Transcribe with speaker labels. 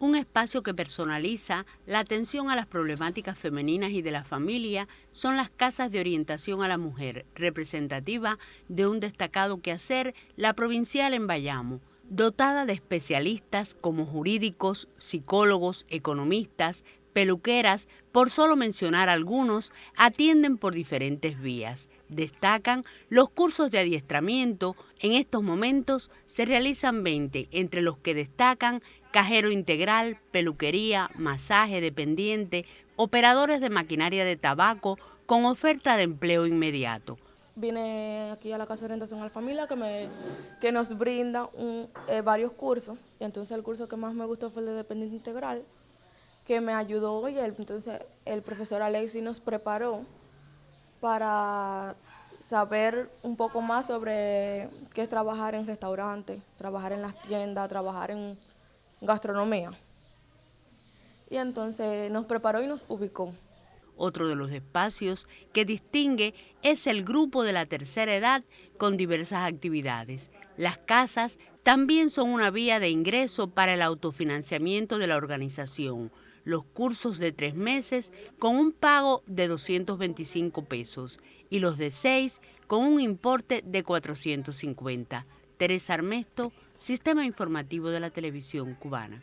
Speaker 1: un espacio que personaliza la atención a las problemáticas femeninas y de la familia, son las casas de orientación a la mujer, representativa de un destacado quehacer, la provincial en Bayamo, dotada de especialistas como jurídicos, psicólogos, economistas, peluqueras, por solo mencionar algunos, atienden por diferentes vías. Destacan los cursos de adiestramiento, en estos momentos se realizan 20, entre los que destacan cajero integral, peluquería, masaje dependiente, operadores de maquinaria de tabaco con oferta de empleo inmediato.
Speaker 2: Vine aquí a la Casa de Orientación a Familia que, me, que nos brinda eh, varios cursos. Y entonces el curso que más me gustó fue el de dependiente integral, que me ayudó y entonces el profesor Alexi nos preparó para saber un poco más sobre qué es trabajar en restaurantes, trabajar en las tiendas, trabajar en gastronomía. Y entonces nos preparó y nos ubicó.
Speaker 1: Otro de los espacios que distingue es el grupo de la tercera edad con diversas actividades. Las casas también son una vía de ingreso para el autofinanciamiento de la organización. Los cursos de tres meses con un pago de 225 pesos y los de seis con un importe de 450. Teresa Armesto, Sistema Informativo de la Televisión Cubana.